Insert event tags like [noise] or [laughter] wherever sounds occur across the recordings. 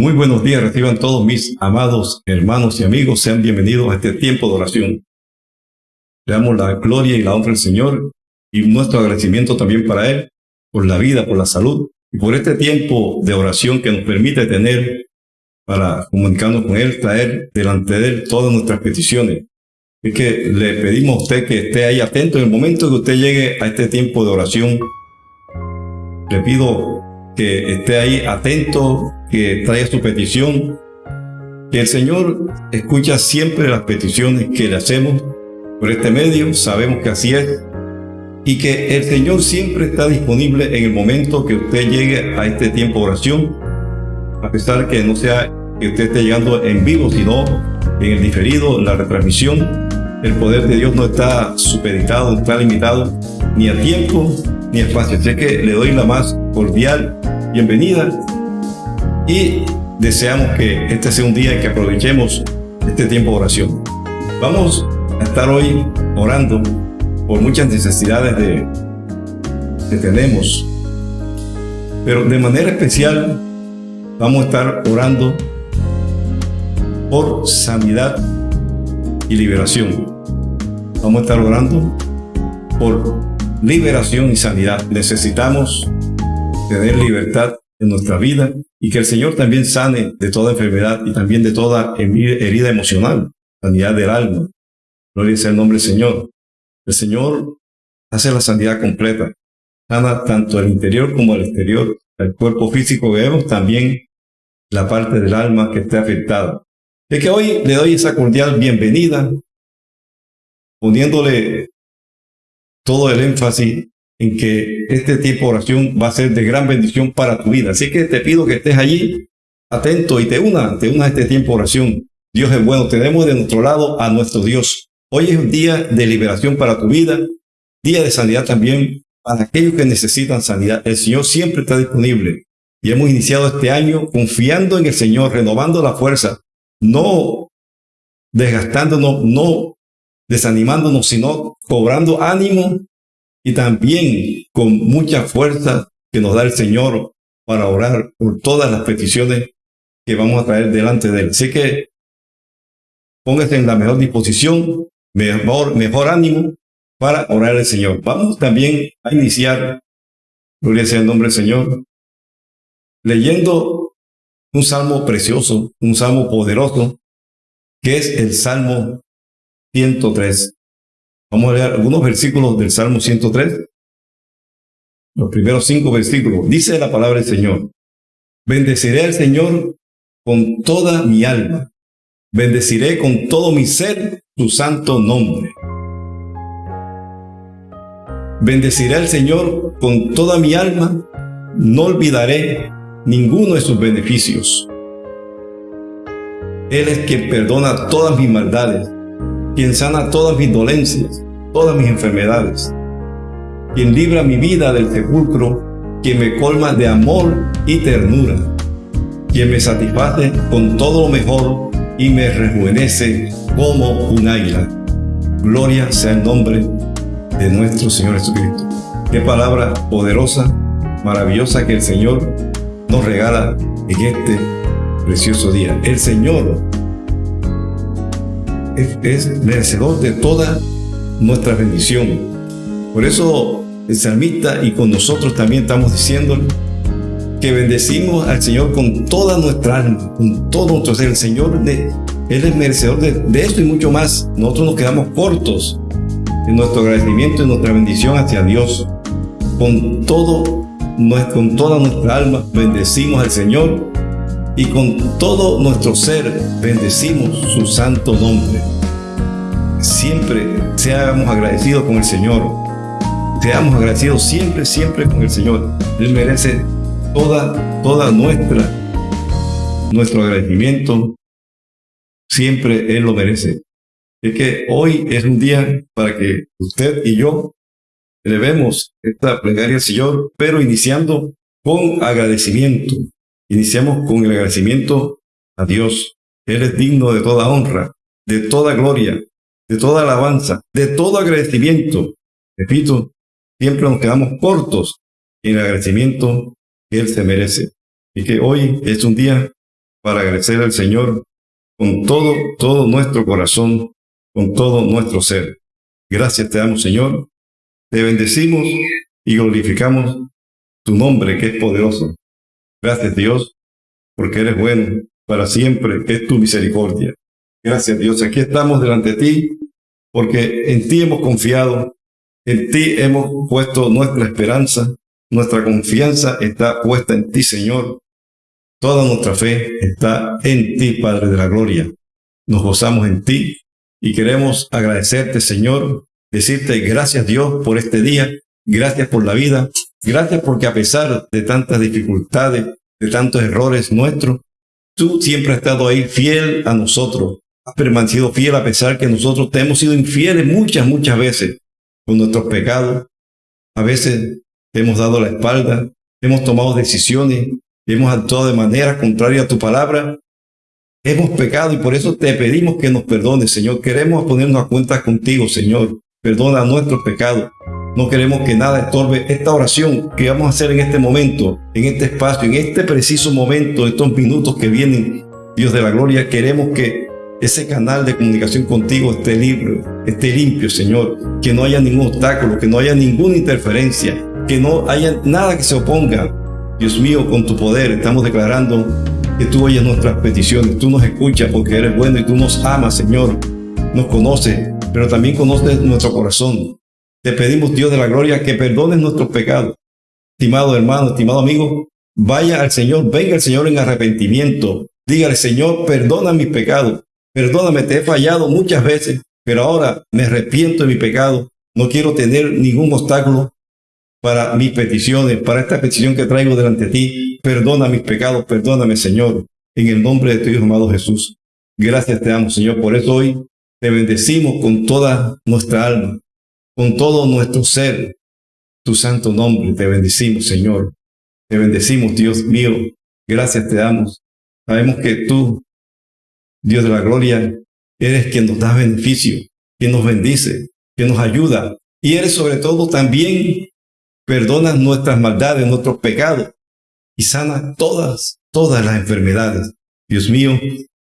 Muy buenos días, reciban todos mis amados hermanos y amigos, sean bienvenidos a este tiempo de oración. Le damos la gloria y la honra al Señor y nuestro agradecimiento también para Él, por la vida, por la salud y por este tiempo de oración que nos permite tener para comunicarnos con Él, traer delante de Él todas nuestras peticiones. Es que le pedimos a usted que esté ahí atento en el momento que usted llegue a este tiempo de oración. Le pido que esté ahí atento, que traiga su petición, que el Señor escucha siempre las peticiones que le hacemos por este medio, sabemos que así es, y que el Señor siempre está disponible en el momento que usted llegue a este tiempo de oración, a pesar que no sea que usted esté llegando en vivo, sino en el diferido, en la retransmisión. El poder de Dios no está supeditado, está limitado ni a tiempo ni a espacio. Así que le doy la más cordial bienvenida y deseamos que este sea un día en que aprovechemos este tiempo de oración. Vamos a estar hoy orando por muchas necesidades de, que tenemos, pero de manera especial vamos a estar orando por sanidad y liberación. Vamos a estar orando por liberación y sanidad. Necesitamos tener libertad en nuestra vida y que el Señor también sane de toda enfermedad y también de toda herida emocional, sanidad del alma. Gloria sea el nombre del Señor. El Señor hace la sanidad completa, sana tanto el interior como el exterior, el cuerpo físico que vemos, también la parte del alma que esté afectada. Es que hoy le doy esa cordial bienvenida, poniéndole todo el énfasis en que este tipo de oración va a ser de gran bendición para tu vida. Así que te pido que estés allí atento y te una, te una a este tiempo de oración. Dios es bueno, tenemos de nuestro lado a nuestro Dios. Hoy es un día de liberación para tu vida, día de sanidad también para aquellos que necesitan sanidad. El Señor siempre está disponible y hemos iniciado este año confiando en el Señor, renovando la fuerza, no desgastándonos, no desanimándonos, sino cobrando ánimo y también con mucha fuerza que nos da el Señor para orar por todas las peticiones que vamos a traer delante de Él. Así que póngase en la mejor disposición, mejor, mejor ánimo para orar al Señor. Vamos también a iniciar, gloria sea el nombre del Señor, leyendo un salmo precioso, un salmo poderoso, que es el Salmo 103. Vamos a leer algunos versículos del Salmo 103. Los primeros cinco versículos. Dice la palabra del Señor. Bendeciré al Señor con toda mi alma. Bendeciré con todo mi ser su santo nombre. Bendeciré al Señor con toda mi alma. No olvidaré ninguno de sus beneficios. Él es quien perdona todas mis maldades quien sana todas mis dolencias, todas mis enfermedades, quien libra mi vida del sepulcro, quien me colma de amor y ternura, quien me satisface con todo lo mejor y me rejuvenece como un águila. Gloria sea el nombre de nuestro Señor Jesucristo. Qué palabra poderosa, maravillosa que el Señor nos regala en este precioso día. El Señor es, merecedor de toda nuestra bendición. Por eso el salmista y con nosotros también estamos diciendo que bendecimos al Señor con toda nuestra alma, con todo nuestro ser. El Señor, de, Él es merecedor de, de esto y mucho más. Nosotros nos quedamos cortos en nuestro agradecimiento y nuestra bendición hacia Dios. Con todo, con toda nuestra alma bendecimos al Señor y con todo nuestro ser bendecimos su santo nombre. Siempre seamos agradecidos con el Señor. Seamos agradecidos siempre, siempre con el Señor. Él merece toda, toda nuestra, nuestro agradecimiento. Siempre Él lo merece. Es que hoy es un día para que usted y yo elevemos esta plegaria al Señor, pero iniciando con agradecimiento. Iniciamos con el agradecimiento a Dios. Él es digno de toda honra, de toda gloria, de toda alabanza, de todo agradecimiento. Repito, siempre nos quedamos cortos en el agradecimiento que Él se merece. Y que hoy es un día para agradecer al Señor con todo, todo nuestro corazón, con todo nuestro ser. Gracias te damos, Señor. Te bendecimos y glorificamos tu nombre que es poderoso. Gracias, Dios, porque eres bueno para siempre, es tu misericordia. Gracias, Dios. Aquí estamos delante de ti, porque en ti hemos confiado, en ti hemos puesto nuestra esperanza, nuestra confianza está puesta en ti, Señor. Toda nuestra fe está en ti, Padre de la Gloria. Nos gozamos en ti y queremos agradecerte, Señor, decirte gracias, Dios, por este día, gracias por la vida, gracias porque a pesar de tantas dificultades, de tantos errores nuestros, tú siempre has estado ahí fiel a nosotros, has permanecido fiel a pesar que nosotros te hemos sido infieles muchas, muchas veces con nuestros pecados. A veces hemos dado la espalda, hemos tomado decisiones, hemos actuado de manera contraria a tu palabra, hemos pecado y por eso te pedimos que nos perdones, Señor. Queremos ponernos a cuenta contigo, Señor. Perdona nuestros pecados. No queremos que nada estorbe esta oración que vamos a hacer en este momento, en este espacio, en este preciso momento, estos minutos que vienen, Dios de la gloria. Queremos que ese canal de comunicación contigo esté libre, esté limpio, Señor. Que no haya ningún obstáculo, que no haya ninguna interferencia, que no haya nada que se oponga. Dios mío, con tu poder estamos declarando que tú oyes nuestras peticiones, tú nos escuchas porque eres bueno y tú nos amas, Señor. Nos conoces, pero también conoces nuestro corazón. Te pedimos, Dios de la gloria, que perdones nuestros pecados. Estimado hermano, estimado amigo, vaya al Señor, venga al Señor en arrepentimiento. Dígale, Señor, perdona mis pecados. Perdóname, te he fallado muchas veces, pero ahora me arrepiento de mi pecado. No quiero tener ningún obstáculo para mis peticiones, para esta petición que traigo delante de ti. Perdona mis pecados, perdóname, Señor, en el nombre de tu Hijo amado Jesús. Gracias te damos, Señor. Por eso hoy te bendecimos con toda nuestra alma, con todo nuestro ser. Tu santo nombre te bendecimos, Señor. Te bendecimos, Dios mío. Gracias te damos. Sabemos que tú, Dios de la gloria, eres quien nos da beneficio, quien nos bendice, quien nos ayuda. Y eres sobre todo también perdona nuestras maldades, nuestros pecados y sana todas, todas las enfermedades. Dios mío,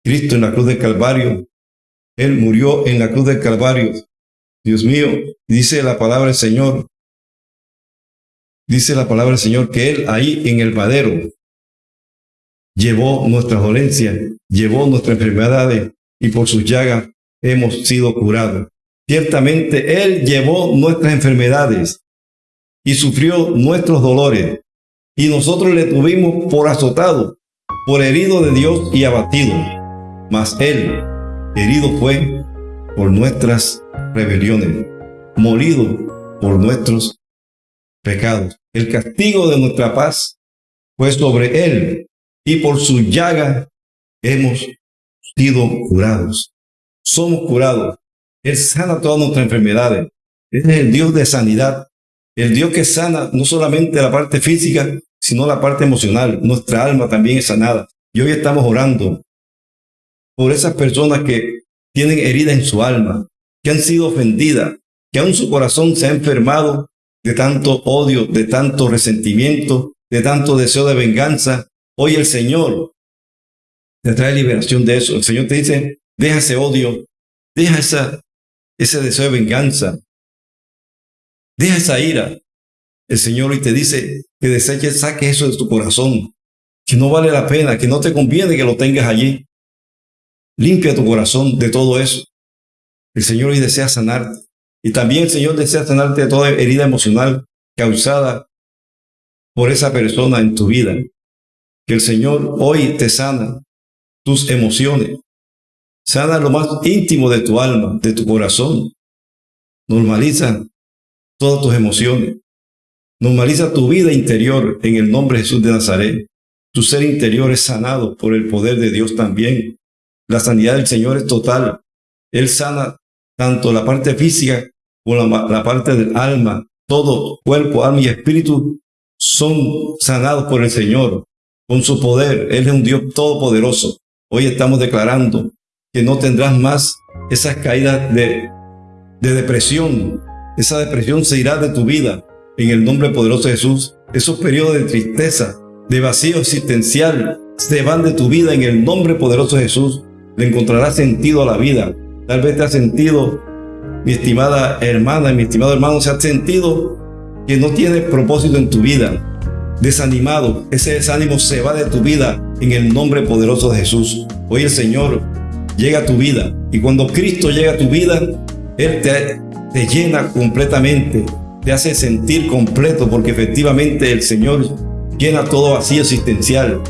Cristo en la cruz del Calvario, Él murió en la cruz del Calvario. Dios mío, dice la palabra del Señor, dice la palabra del Señor que Él ahí en el madero llevó nuestras dolencias, llevó nuestras enfermedades y por sus llagas hemos sido curados. Ciertamente Él llevó nuestras enfermedades y sufrió nuestros dolores, y nosotros le tuvimos por azotado, por herido de Dios y abatido. Mas Él, herido fue por nuestras rebeliones, morido por nuestros pecados. El castigo de nuestra paz fue sobre Él, y por su llaga hemos sido curados. Somos curados. Él sana todas nuestras enfermedades. es el Dios de sanidad. El Dios que sana no solamente la parte física, sino la parte emocional. Nuestra alma también es sanada. Y hoy estamos orando por esas personas que tienen herida en su alma, que han sido ofendidas, que aún su corazón se ha enfermado de tanto odio, de tanto resentimiento, de tanto deseo de venganza. Hoy el Señor te trae liberación de eso. El Señor te dice, deja ese odio, deja ese deseo de venganza, Deja esa ira. El Señor hoy te dice que deseches, saque eso de tu corazón, que no vale la pena, que no te conviene que lo tengas allí. Limpia tu corazón de todo eso. El Señor hoy desea sanarte. Y también el Señor desea sanarte de toda herida emocional causada por esa persona en tu vida. Que el Señor hoy te sana tus emociones. Sana lo más íntimo de tu alma, de tu corazón. Normaliza todas tus emociones. Normaliza tu vida interior en el nombre de Jesús de Nazaret. Tu ser interior es sanado por el poder de Dios también. La sanidad del Señor es total. Él sana tanto la parte física como la, parte del alma. Todo cuerpo, alma y espíritu son sanados por el Señor con su poder. Él es un Dios todopoderoso. Hoy estamos declarando que no tendrás más esas caídas de, de depresión, esa depresión se irá de tu vida en el nombre poderoso de Jesús. Esos periodos de tristeza, de vacío existencial, se van de tu vida en el nombre poderoso de Jesús. Le encontrarás sentido a la vida. Tal vez te has sentido, mi estimada hermana, mi estimado hermano, se ha sentido que no tiene propósito en tu vida. Desanimado, ese desánimo se va de tu vida en el nombre poderoso de Jesús. Hoy el Señor llega a tu vida y cuando Cristo llega a tu vida, Él te, te llena completamente, te hace sentir completo porque efectivamente el Señor llena todo vacío existencial,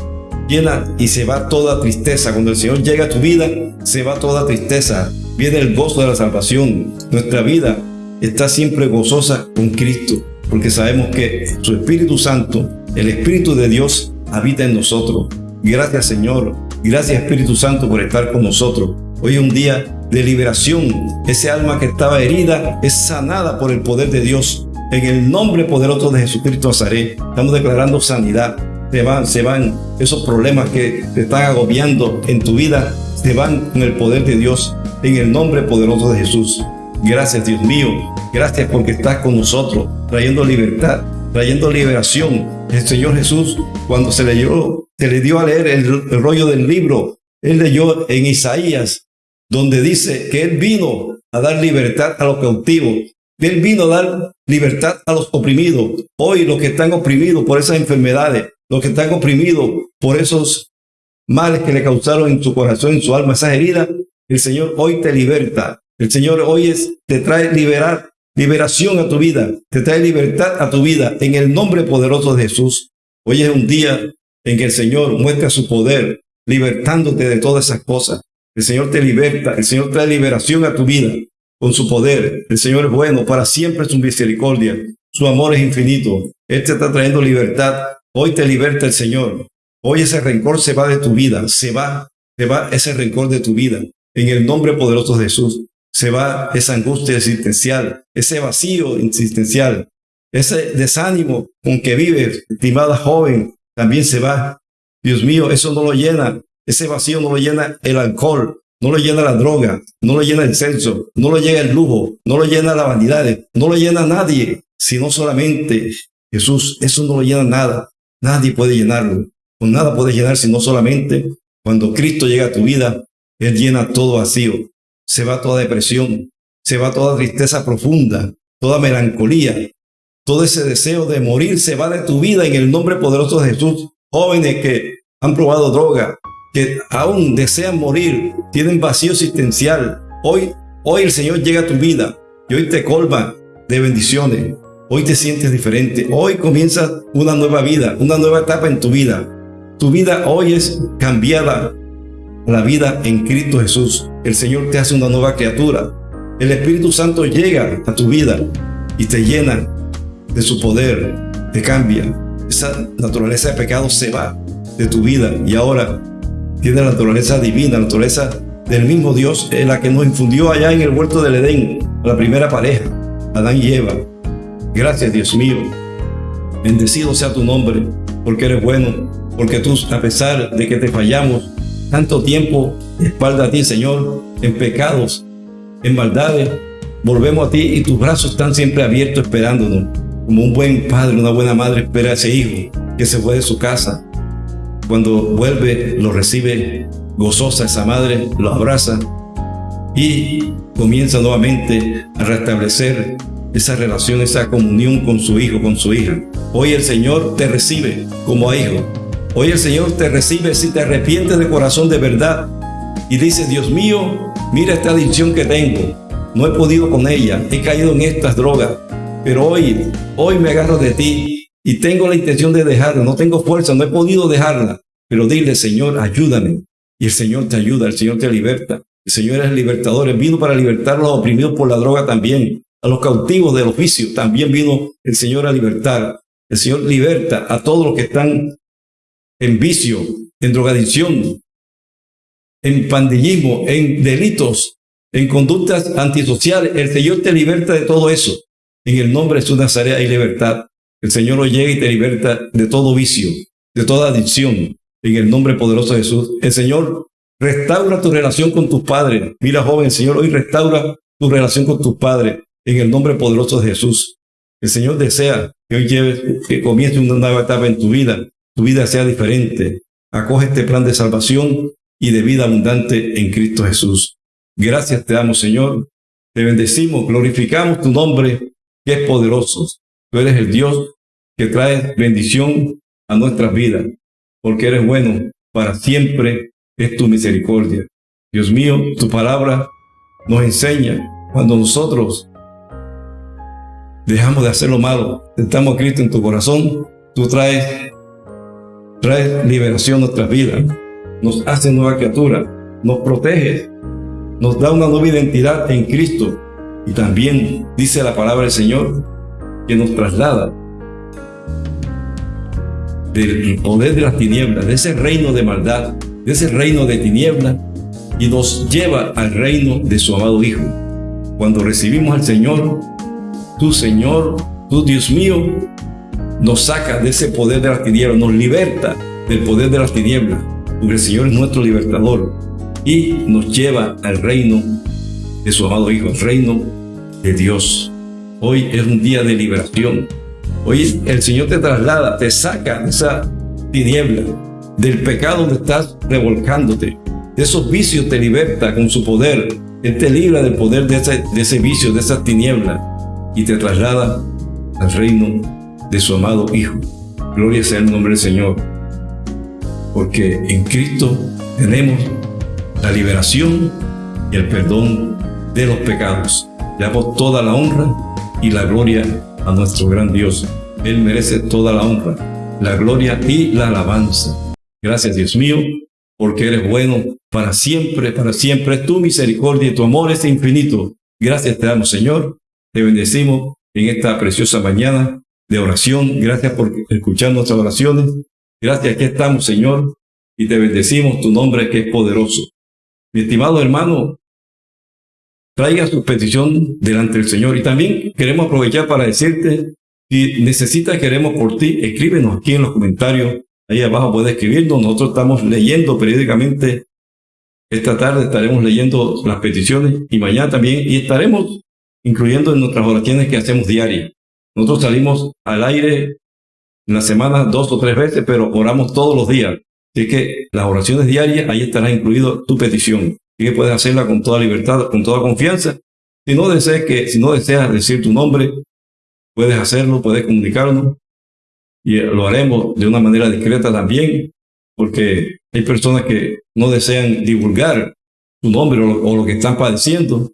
llena y se va toda tristeza. Cuando el Señor llega a tu vida, se va toda tristeza. Viene el gozo de la salvación. Nuestra vida está siempre gozosa con Cristo, porque sabemos que su Espíritu Santo, el Espíritu de Dios, habita en nosotros. Gracias Señor, gracias Espíritu Santo por estar con nosotros. Hoy es un día de liberación. Ese alma que estaba herida es sanada por el poder de Dios. En el nombre poderoso de Jesucristo Nazaret, estamos declarando sanidad, se van, se van esos problemas que te están agobiando en tu vida, se van con el poder de Dios, en el nombre poderoso de Jesús. Gracias Dios mío, gracias porque estás con nosotros, trayendo libertad, trayendo liberación. El Señor Jesús, cuando se leyó, se le dio a leer el, el rollo del libro, él leyó en Isaías, donde dice que Él vino a dar libertad a los cautivos, él vino a dar libertad a los oprimidos. Hoy los que están oprimidos por esas enfermedades, los que están oprimidos por esos males que le causaron en su corazón, en su alma, esas heridas, el Señor hoy te liberta. El Señor hoy te trae liberar, liberación a tu vida, te trae libertad a tu vida en el nombre poderoso de Jesús. Hoy es un día en que el Señor muestra su poder, libertándote de todas esas cosas. El Señor te liberta, el Señor trae liberación a tu vida con su poder. El Señor es bueno, para siempre su misericordia. Su amor es infinito. Él te está trayendo libertad Hoy te liberta el Señor. Hoy ese rencor se va de tu vida, se va, se va ese rencor de tu vida. En el nombre poderoso de Jesús, se va esa angustia existencial, ese vacío existencial, ese desánimo con que vives, estimada joven, también se va. Dios mío, eso no lo llena, ese vacío no lo llena el alcohol, no lo llena la droga, no lo llena el sexo, no lo llena el lujo, no lo llena la vanidad, no lo llena nadie, sino solamente Jesús. Eso no lo llena nada. Nadie puede llenarlo. Con nada puedes llenar sino solamente cuando Cristo llega a tu vida, Él llena todo vacío. Se va toda depresión, se va toda tristeza profunda, toda melancolía, todo ese deseo de morir se va de tu vida en el nombre poderoso de Jesús. Jóvenes que han probado droga, que aún desean morir, tienen vacío existencial. Hoy, hoy el Señor llega a tu vida y hoy te colma de bendiciones. Hoy te sientes diferente. Hoy comienza una nueva vida, una nueva etapa en tu vida. Tu vida hoy es cambiada. La vida en Cristo Jesús. El Señor te hace una nueva criatura. El Espíritu Santo llega a tu vida y te llena de su poder. Te cambia. Esa naturaleza de pecado se va de tu vida y ahora tiene la naturaleza divina, la naturaleza del mismo Dios, en la que nos infundió allá en el huerto del Edén, la primera pareja, Adán y Eva. Gracias, Dios mío. Bendecido sea tu nombre, porque eres bueno, porque tú, a pesar de que te fallamos tanto tiempo, espalda a ti, Señor, en pecados, en maldades, volvemos a ti y tus brazos están siempre abiertos esperándonos. Como un buen padre, una buena madre espera a ese hijo que se fue de su casa. Cuando vuelve, lo recibe gozosa esa madre, lo abraza y comienza nuevamente a restablecer esa relación, esa comunión con su hijo, con su hija. Hoy el Señor te recibe como hijo. Hoy el Señor te recibe si te arrepientes de corazón de verdad y dices, Dios mío, mira esta adicción que tengo. No he podido con ella, he caído en estas drogas, pero hoy, hoy me agarro de ti y tengo la intención de dejarla. No tengo fuerza, no he podido dejarla. Pero dile, Señor, ayúdame. Y el Señor te ayuda, el Señor te liberta. El Señor es libertador, Él vino para libertar a los oprimidos por la droga también a los cautivos del oficio. También vino el Señor a libertar. El Señor liberta a todos los que están en vicio, en drogadicción, en pandillismo, en delitos, en conductas antisociales. El Señor te liberta de todo eso. En el nombre de su Nazaret hay libertad. El Señor hoy llega y te liberta de todo vicio, de toda adicción. En el nombre poderoso de Jesús. El Señor restaura tu relación con tus padres. Mira, joven, el Señor hoy restaura tu relación con tus padres en el nombre poderoso de Jesús. El Señor desea que hoy lleves, que comience una nueva etapa en tu vida, tu vida sea diferente. acoge este plan de salvación y de vida abundante en Cristo Jesús. Gracias te damos, Señor. Te bendecimos, glorificamos tu nombre, que es poderoso. Tú eres el Dios que trae bendición a nuestras vidas, porque eres bueno, para siempre es tu misericordia. Dios mío, tu palabra nos enseña cuando nosotros dejamos de hacer lo malo, sentamos a Cristo en tu corazón, tú traes, traes liberación a nuestras vidas, nos hace nueva criatura, nos protege, nos da una nueva identidad en Cristo. Y también dice la palabra del Señor que nos traslada del poder de las tinieblas, de ese reino de maldad, de ese reino de tinieblas y nos lleva al reino de su amado Hijo. Cuando recibimos al Señor, tu Señor, tu Dios mío, nos saca de ese poder de las tinieblas, nos liberta del poder de las tinieblas, porque el Señor es nuestro libertador y nos lleva al reino de su amado Hijo, al reino de Dios. Hoy es un día de liberación. Hoy el Señor te traslada, te saca de esa tiniebla, del pecado donde estás revolcándote. De esos vicios te liberta con su poder. Él te libra del poder de ese, de ese vicio, de esa tiniebla y te traslada al reino de su amado Hijo. Gloria sea el nombre del Señor. Porque en Cristo tenemos la liberación y el perdón de los pecados. Le damos toda la honra y la gloria a nuestro gran Dios. Él merece toda la honra, la gloria y la alabanza. Gracias Dios mío, porque eres bueno para siempre, para siempre. Tu misericordia y tu amor es infinito. Gracias te damos Señor te bendecimos en esta preciosa mañana de oración. Gracias por escuchar nuestras oraciones. Gracias que estamos, Señor, y te bendecimos tu nombre que es poderoso. Mi estimado hermano, traiga su petición delante del Señor. Y también queremos aprovechar para decirte, si necesitas, queremos por ti, escríbenos aquí en los comentarios. Ahí abajo puedes escribirnos. Nosotros estamos leyendo periódicamente. Esta tarde estaremos leyendo las peticiones y mañana también. Y estaremos incluyendo en nuestras oraciones que hacemos diarias. Nosotros salimos al aire en la semana dos o tres veces, pero oramos todos los días. Así que las oraciones diarias, ahí estará incluido tu petición. Y que puedes hacerla con toda libertad, con toda confianza. Si no deseas que, si no deseas decir tu nombre, puedes hacerlo, puedes comunicarnos. Y lo haremos de una manera discreta también, porque hay personas que no desean divulgar tu nombre o lo que están padeciendo.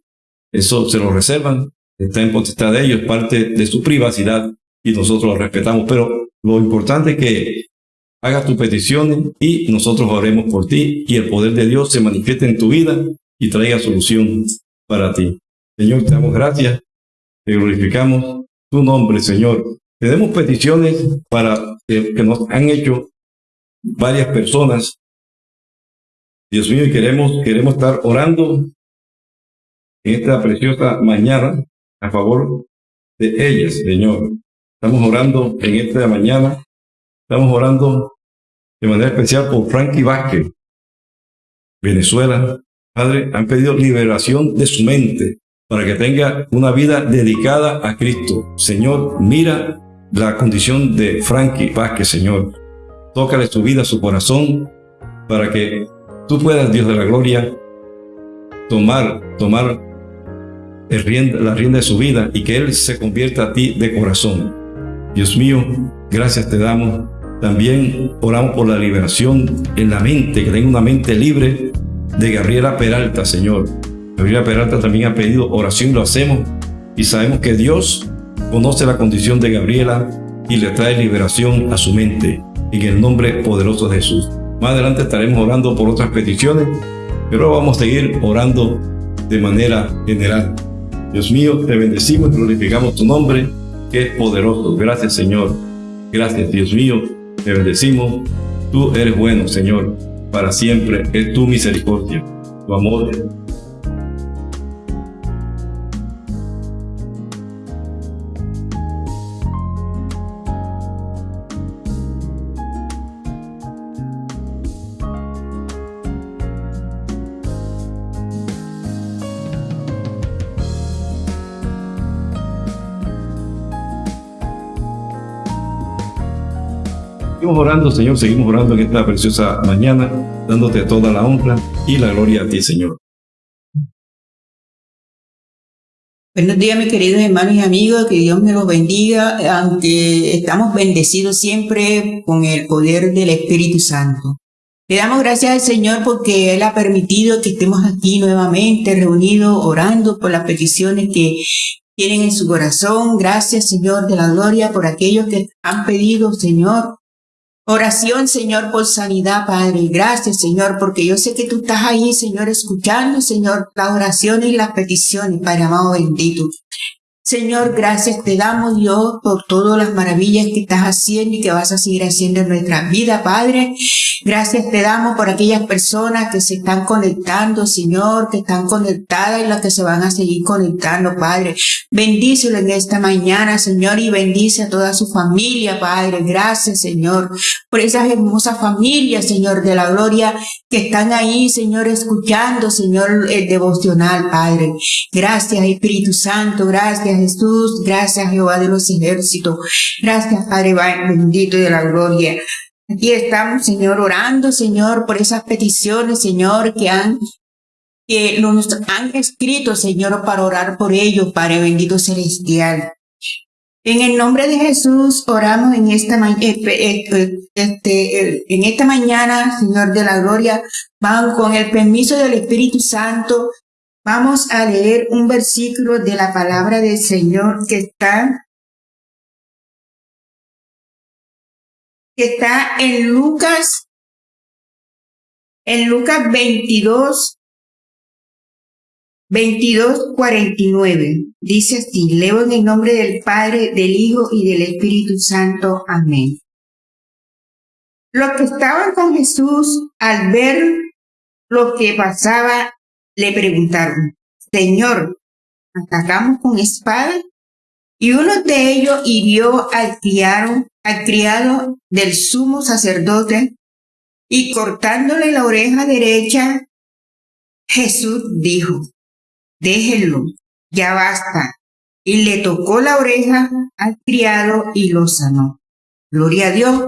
Eso se lo reservan, está en potestad de ellos, parte de su privacidad y nosotros lo respetamos. Pero lo importante es que hagas tus peticiones y nosotros oremos por ti y el poder de Dios se manifieste en tu vida y traiga solución para ti. Señor, te damos gracias, te glorificamos tu nombre, Señor. Tenemos peticiones para que nos han hecho varias personas. Dios mío, queremos, queremos estar orando en esta preciosa mañana a favor de ellas, Señor. Estamos orando en esta mañana, estamos orando de manera especial por Frankie Vázquez, Venezuela. Padre, han pedido liberación de su mente para que tenga una vida dedicada a Cristo. Señor, mira la condición de Frankie Vázquez, Señor. Tócale su vida, su corazón, para que tú puedas, Dios de la gloria, tomar, tomar la rienda de su vida y que Él se convierta a ti de corazón. Dios mío, gracias te damos. También oramos por la liberación en la mente, que tenga una mente libre de Gabriela Peralta, Señor. Gabriela Peralta también ha pedido oración, lo hacemos y sabemos que Dios conoce la condición de Gabriela y le trae liberación a su mente en el nombre poderoso de Jesús. Más adelante estaremos orando por otras peticiones, pero vamos a seguir orando de manera general. Dios mío, te bendecimos y glorificamos tu nombre, que es poderoso. Gracias, Señor. Gracias, Dios mío. Te bendecimos. Tú eres bueno, Señor. Para siempre es tu misericordia, tu amor orando, Señor, seguimos orando en esta preciosa mañana, dándote toda la honra y la gloria a ti, Señor. Buenos días, mis queridos hermanos y amigos, que Dios me los bendiga, aunque estamos bendecidos siempre con el poder del Espíritu Santo. Le damos gracias al Señor porque Él ha permitido que estemos aquí nuevamente reunidos, orando por las peticiones que tienen en su corazón. Gracias, Señor de la gloria, por aquellos que han pedido, Señor, Oración, Señor, por sanidad, Padre. Gracias, Señor, porque yo sé que tú estás ahí, Señor, escuchando, Señor, las oraciones y las peticiones, Padre amado bendito. Señor, gracias te damos, Dios, por todas las maravillas que estás haciendo y que vas a seguir haciendo en nuestra vida, Padre. Gracias te damos por aquellas personas que se están conectando, Señor, que están conectadas y las que se van a seguir conectando, Padre. Bendícelo en esta mañana, Señor, y bendice a toda su familia, Padre. Gracias, Señor, por esas hermosas familias, Señor, de la gloria que están ahí, Señor, escuchando, Señor, el devocional, Padre. Gracias, Espíritu Santo. Gracias, Jesús. Gracias, Jehová de los ejércitos. Gracias, Padre bendito de la gloria. Aquí estamos, Señor, orando, Señor, por esas peticiones, Señor, que han que nos han escrito, Señor, para orar por ellos, Padre bendito celestial. En el nombre de Jesús oramos en esta, eh, eh, eh, este, en esta mañana, Señor de la Gloria. Vamos con el permiso del Espíritu Santo. Vamos a leer un versículo de la palabra del Señor que está que está en Lucas, en Lucas 22, 22, 49. Dice así, leo en el nombre del Padre, del Hijo y del Espíritu Santo. Amén. Los que estaban con Jesús al ver lo que pasaba, le preguntaron, Señor, ¿atacamos con espada? Y uno de ellos hirió al criado, al criado del sumo sacerdote y cortándole la oreja derecha, Jesús dijo, déjenlo, ya basta. Y le tocó la oreja al criado y lo sanó. Gloria a Dios.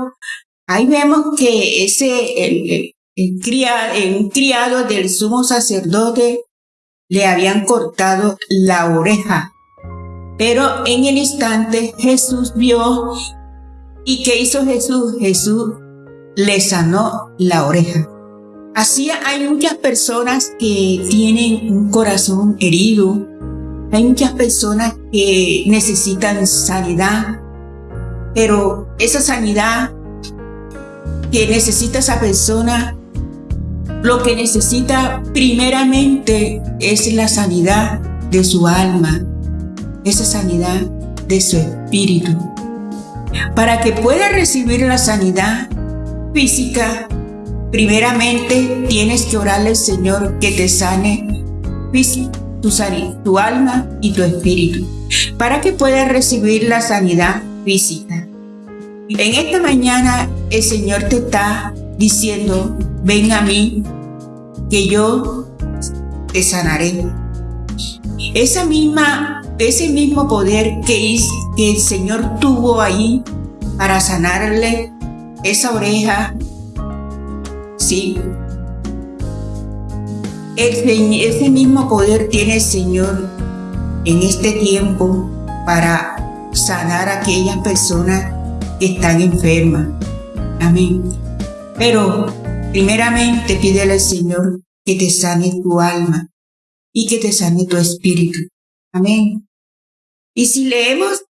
Ahí vemos que ese, el, criado del sumo sacerdote le habían cortado la oreja pero en el instante Jesús vio y ¿qué hizo Jesús? Jesús le sanó la oreja. Así hay muchas personas que tienen un corazón herido. Hay muchas personas que necesitan sanidad. Pero esa sanidad que necesita esa persona, lo que necesita primeramente es la sanidad de su alma, esa sanidad de su espíritu. Para que pueda recibir la sanidad física, primeramente tienes que orarle al Señor que te sane tu, tu alma y tu espíritu. Para que puedas recibir la sanidad física. En esta mañana el Señor te está diciendo, ven a mí, que yo te sanaré. Esa misma ese mismo poder que, que el Señor tuvo ahí para sanarle esa oreja, sí. ese mismo poder tiene el Señor en este tiempo para sanar a aquellas personas que están enfermas. Amén. Pero primeramente pídele al Señor que te sane tu alma y que te sane tu espíritu. Amén. Y si leemos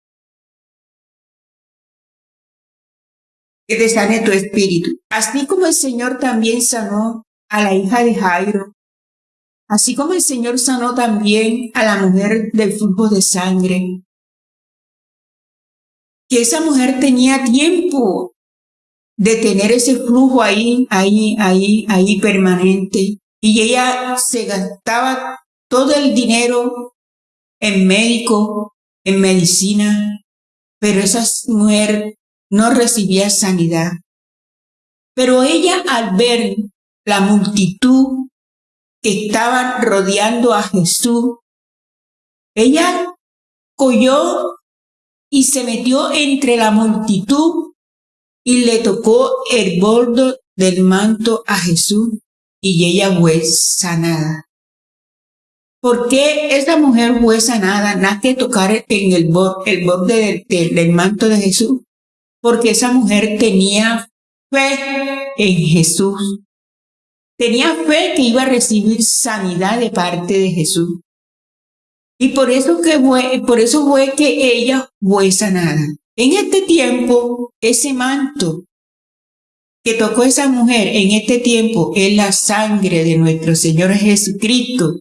que te sane tu espíritu, así como el Señor también sanó a la hija de Jairo, así como el Señor sanó también a la mujer del flujo de sangre, que esa mujer tenía tiempo de tener ese flujo ahí, ahí, ahí, ahí permanente. Y ella se gastaba todo el dinero en médico, en medicina, pero esa mujer no recibía sanidad. Pero ella al ver la multitud que estaban rodeando a Jesús, ella cogió y se metió entre la multitud y le tocó el bordo del manto a Jesús y ella fue sanada. ¿Por qué esa mujer fue sanada? Nada que tocar en el, el borde del manto de Jesús. Porque esa mujer tenía fe en Jesús. Tenía fe que iba a recibir sanidad de parte de Jesús. Y por eso, que fue, por eso fue que ella fue sanada. En este tiempo, ese manto que tocó esa mujer en este tiempo es la sangre de nuestro Señor Jesucristo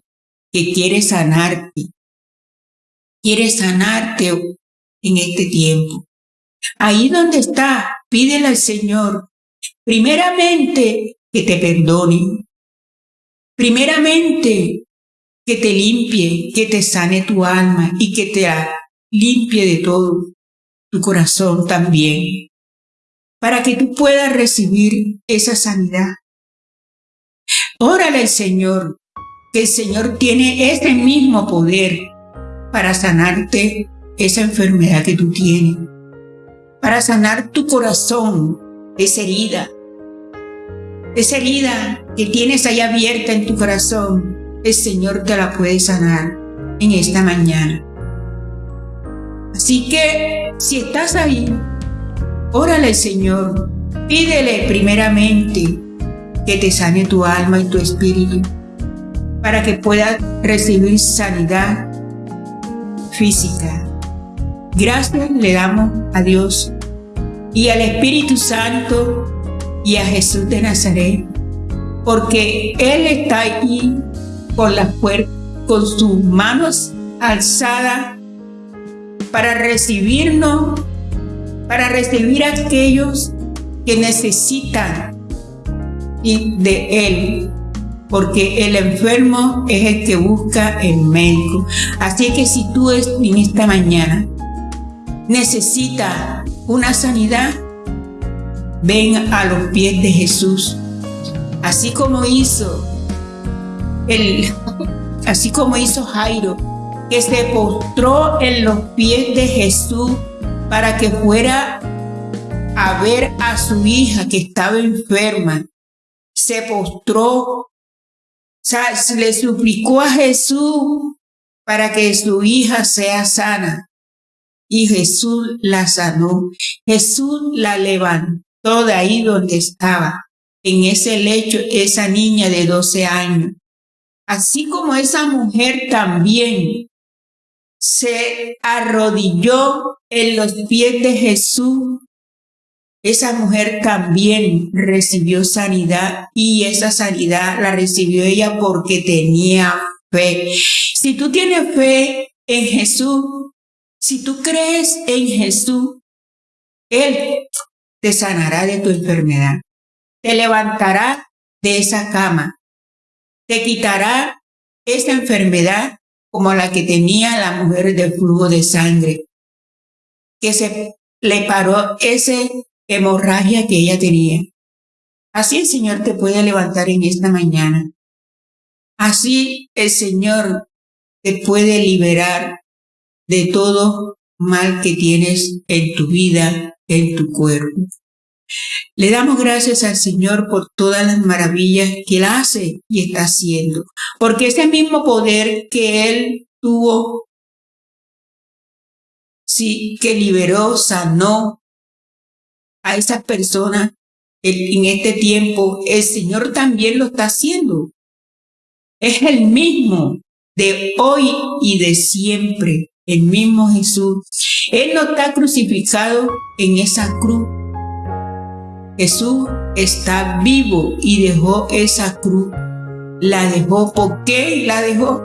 que quiere sanarte. Quiere sanarte en este tiempo. Ahí donde está, pídele al Señor, primeramente, que te perdone. Primeramente, que te limpie, que te sane tu alma y que te limpie de todo tu corazón también, para que tú puedas recibir esa sanidad. Órale al Señor, que el Señor tiene ese mismo poder para sanarte esa enfermedad que tú tienes, para sanar tu corazón, esa herida, esa herida que tienes ahí abierta en tu corazón, el Señor te la puede sanar en esta mañana. Así que si estás ahí, órale al Señor, pídele primeramente que te sane tu alma y tu espíritu para que puedas recibir sanidad física. Gracias le damos a Dios y al Espíritu Santo y a Jesús de Nazaret, porque Él está ahí con las con sus manos alzadas para recibirnos, para recibir a aquellos que necesitan de Él, porque el enfermo es el que busca el médico. Así que si tú en esta mañana necesitas una sanidad, ven a los pies de Jesús, así como hizo [laughs] así como hizo Jairo, que se postró en los pies de Jesús para que fuera a ver a su hija que estaba enferma. Se postró, le suplicó a Jesús para que su hija sea sana. Y Jesús la sanó. Jesús la levantó de ahí donde estaba, en ese lecho, esa niña de 12 años así como esa mujer también se arrodilló en los pies de Jesús, esa mujer también recibió sanidad y esa sanidad la recibió ella porque tenía fe. Si tú tienes fe en Jesús, si tú crees en Jesús, Él te sanará de tu enfermedad, te levantará de esa cama, te quitará esa enfermedad como la que tenía la mujer del flujo de sangre, que se le paró esa hemorragia que ella tenía. Así el Señor te puede levantar en esta mañana. Así el Señor te puede liberar de todo mal que tienes en tu vida, en tu cuerpo. Le damos gracias al Señor por todas las maravillas que Él hace y está haciendo, porque ese mismo poder que Él tuvo, sí, que liberó, sanó a esas personas en este tiempo, el Señor también lo está haciendo. Es el mismo de hoy y de siempre, el mismo Jesús. Él no está crucificado en esa cruz Jesús está vivo y dejó esa cruz. La dejó. ¿Por qué la dejó?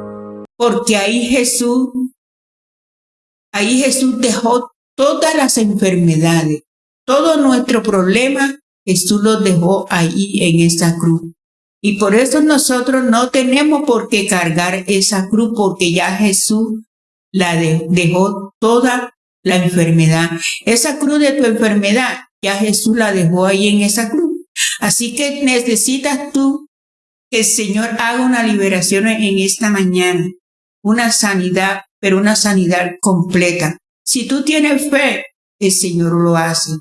Porque ahí Jesús, ahí Jesús dejó todas las enfermedades, todo nuestro problema, Jesús lo dejó ahí en esa cruz. Y por eso nosotros no tenemos por qué cargar esa cruz, porque ya Jesús la dejó toda la enfermedad. Esa cruz de tu enfermedad ya Jesús la dejó ahí en esa cruz. Así que necesitas tú que el Señor haga una liberación en esta mañana, una sanidad, pero una sanidad completa. Si tú tienes fe, el Señor lo hace.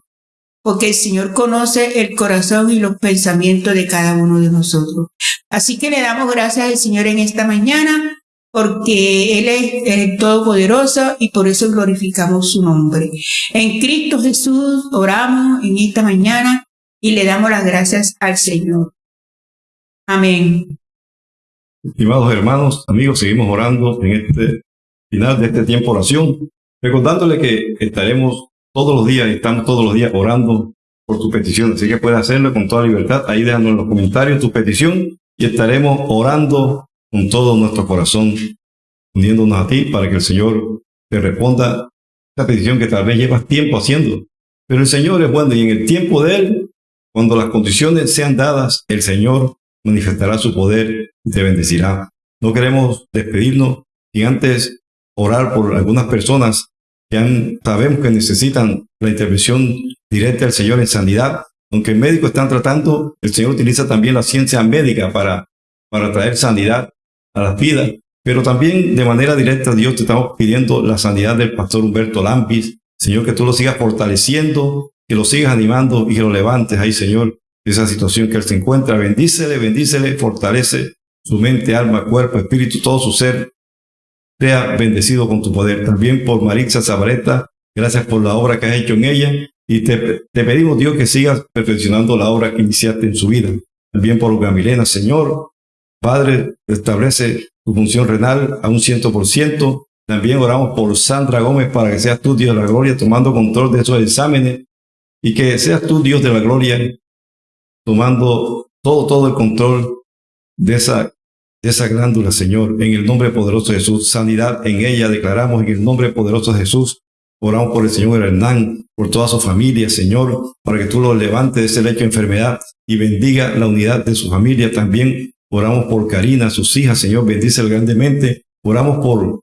porque el Señor conoce el corazón y los pensamientos de cada uno de nosotros. Así que le damos gracias al Señor en esta mañana, porque Él es el Todopoderoso y por eso glorificamos su nombre. En Cristo Jesús oramos en esta mañana y le damos las gracias al Señor. Amén. Estimados hermanos, amigos, seguimos orando en este final de este tiempo de oración, recordándole que estaremos todos los días, estamos todos los días orando por tu petición, así que puedes hacerlo con toda libertad. Ahí déjanos en los comentarios tu petición y estaremos orando con todo nuestro corazón, uniéndonos a ti para que el Señor te responda esta petición que tal vez llevas tiempo haciendo. Pero el Señor es bueno y en el tiempo de Él, cuando las condiciones sean dadas, el Señor manifestará su poder y te bendecirá. No queremos despedirnos sin antes orar por algunas personas que sabemos que necesitan la intervención directa del Señor en sanidad. Aunque médicos están tratando, el Señor utiliza también la ciencia médica para, para traer sanidad a las vidas. Pero también de manera directa, Dios te estamos pidiendo la sanidad del pastor Humberto Lampis. Señor, que tú lo sigas fortaleciendo, que lo sigas animando y que lo levantes ahí, Señor, de esa situación que él se encuentra. Bendícele, bendícele, fortalece su mente, alma, cuerpo, espíritu, todo su ser, sea bendecido con tu poder. También por Maritza Zabareta, gracias por la obra que has hecho en ella. Y te, pedimos, Dios, que sigas perfeccionando la obra que iniciaste en su vida. También por Gamilena, Señor. Padre, establece tu función renal a un ciento por ciento. También oramos por Sandra Gómez para que seas tú, Dios de la gloria, tomando control de esos exámenes y que seas tú, Dios de la gloria, tomando todo, todo el control de esa de esa glándula, Señor, en el nombre poderoso de Jesús. Sanidad en ella declaramos en el nombre poderoso de Jesús. Oramos por el Señor Hernán, por toda su familia, Señor, para que tú lo levantes de ese lecho de enfermedad y bendiga la unidad de su familia. También oramos por Karina, sus hijas, Señor, bendice grandemente. Oramos por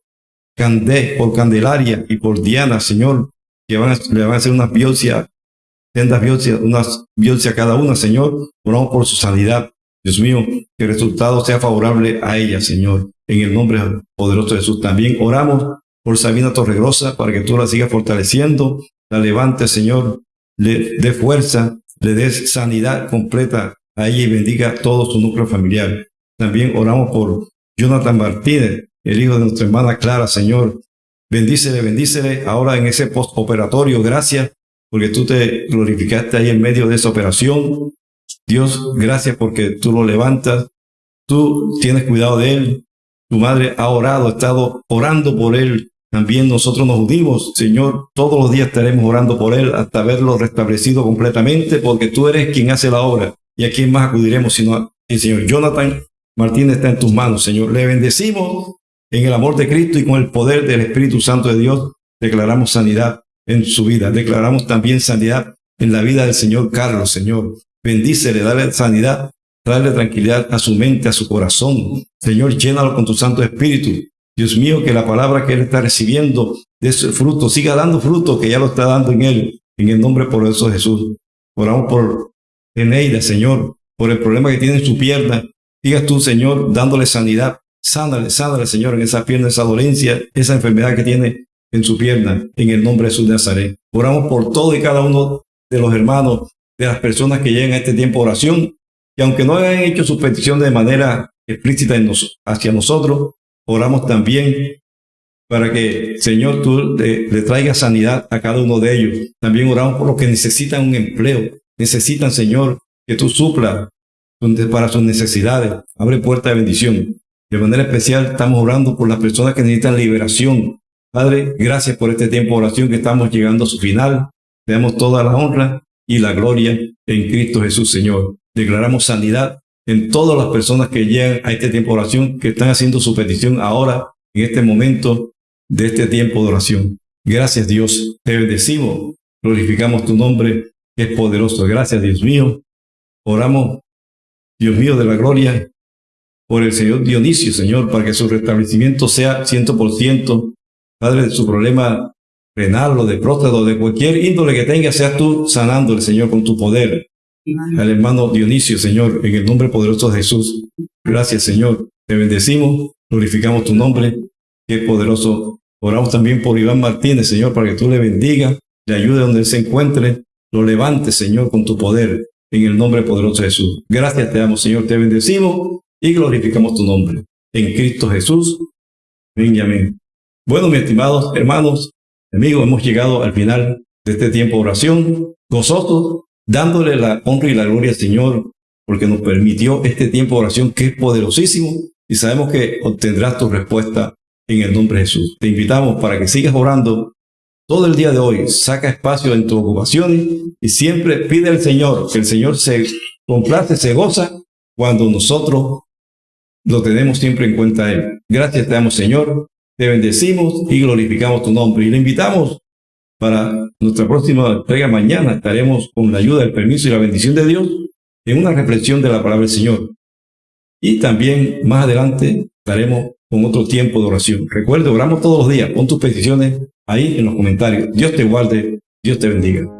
Candé, por Candelaria y por Diana, Señor, que van a, le van a hacer una biopsia, sendas biopsias, unas biopsias cada una, Señor. Oramos por su sanidad. Dios mío, que el resultado sea favorable a ella, Señor. En el nombre poderoso de Jesús. También oramos por Sabina Torregrosa para que tú la sigas fortaleciendo, la levantes, Señor, le dé fuerza, le des sanidad completa a bendiga todo su núcleo familiar. También oramos por Jonathan Martínez, el hijo de nuestra hermana Clara, Señor. Bendícele, bendícele ahora en ese postoperatorio. Gracias porque tú te glorificaste ahí en medio de esa operación. Dios, gracias porque tú lo levantas, tú tienes cuidado de él, tu madre ha orado, ha estado orando por él. También nosotros nos unimos, Señor, todos los días estaremos orando por él hasta verlo restablecido completamente, porque tú eres quien hace la obra. ¿Y a quién más acudiremos sino el Señor? Jonathan Martínez está en tus manos, Señor. Le bendecimos en el amor de Cristo y con el poder del Espíritu Santo de Dios. Declaramos sanidad en su vida. Declaramos también sanidad en la vida del Señor Carlos, Señor. Bendícele, dale sanidad, dale tranquilidad a su mente, a su corazón. Señor, llénalo con tu Santo Espíritu. Dios mío, que la palabra que Él está recibiendo de ese fruto siga dando fruto que ya lo está dando en Él, en el nombre poderoso de Jesús. Oramos por Eneida, Señor, por el problema que tiene en su pierna. Digas tú, Señor, dándole sanidad. Sánale, sánale, Señor, en esa pierna, esa dolencia, esa enfermedad que tiene en su pierna, en el nombre de Jesús de Nazaret. Oramos por todo y cada uno de los hermanos de las personas que llegan a este tiempo de oración, y aunque no hayan hecho su petición de manera explícita hacia nosotros, oramos también para que, Señor, tú le, le traigas sanidad a cada uno de ellos. También oramos por los que necesitan un empleo, necesitan, Señor, que tú supla para sus necesidades. Abre puerta de bendición. De manera especial estamos orando por las personas que necesitan liberación. Padre, gracias por este tiempo de oración que estamos llegando a su final. Te damos toda la honra y la gloria en Cristo Jesús, Señor. Declaramos sanidad en todas las personas que llegan a este tiempo de oración, que están haciendo su petición ahora, en este momento de este tiempo de oración. Gracias Dios, te bendecimos, glorificamos tu nombre, es poderoso. Gracias Dios mío. Oramos, Dios mío de la gloria, por el Señor Dionisio, Señor, para que su restablecimiento sea ciento por ciento. Padre, de su problema renal o de próstata o de cualquier índole que tenga, seas tú sanando el Señor con tu poder. Al hermano Dionisio, Señor, en el nombre poderoso de Jesús. Gracias, Señor. Te bendecimos, glorificamos tu nombre, que es poderoso. Oramos también por Iván Martínez, Señor, para que tú le bendigas, le ayude donde él se encuentre. Lo levantes, Señor, con tu poder, en el nombre poderoso de Jesús. Gracias te damos, Señor, te bendecimos y glorificamos tu nombre. En Cristo Jesús. Amén y amén. Bueno, mis estimados hermanos, amigos, hemos llegado al final de este tiempo de oración, gozosos, dándole la honra y la gloria al Señor, porque nos permitió este tiempo de oración que es poderosísimo y sabemos que obtendrás tu respuesta en el nombre de Jesús. Te invitamos para que sigas orando todo el día de hoy. Saca espacio en tus ocupaciones y siempre pide al Señor que el Señor se complace, se goza cuando nosotros lo tenemos siempre en cuenta Él. Gracias te damos, Señor. Te bendecimos y glorificamos tu nombre. Y le invitamos para nuestra próxima entrega mañana. Estaremos con la ayuda, el permiso y la bendición de Dios en una reflexión de la palabra del Señor. Y también más adelante estaremos con otro tiempo de oración. Recuerda, oramos todos los días. Pon tus peticiones ahí en los comentarios. Dios te guarde, Dios te bendiga.